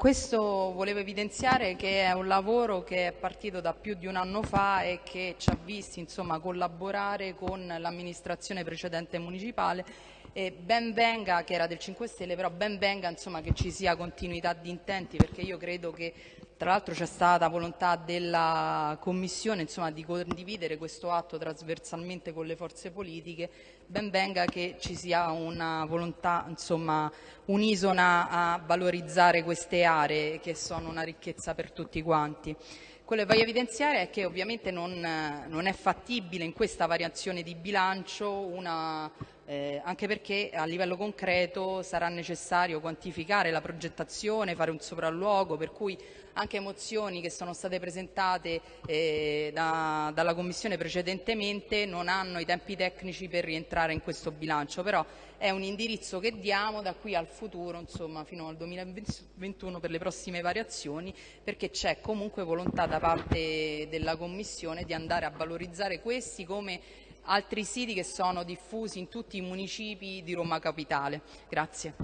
Questo volevo evidenziare che è un lavoro che è partito da più di un anno fa e che ci ha visti insomma, collaborare con l'amministrazione precedente municipale e ben venga, che era del 5 Stelle, però ben venga insomma, che ci sia continuità di intenti perché io credo che tra l'altro c'è stata volontà della Commissione insomma, di condividere questo atto trasversalmente con le forze politiche, ben venga che ci sia una volontà insomma, unisona a valorizzare queste aree che sono una ricchezza per tutti quanti. Quello che voglio evidenziare è che ovviamente non, non è fattibile in questa variazione di bilancio una eh, anche perché a livello concreto sarà necessario quantificare la progettazione, fare un sopralluogo, per cui anche mozioni che sono state presentate eh, da, dalla Commissione precedentemente non hanno i tempi tecnici per rientrare in questo bilancio, però è un indirizzo che diamo da qui al futuro, insomma fino al 2021 per le prossime variazioni, perché c'è comunque volontà da parte della Commissione di andare a valorizzare questi come altri siti che sono diffusi in tutti i municipi di Roma Capitale. Grazie.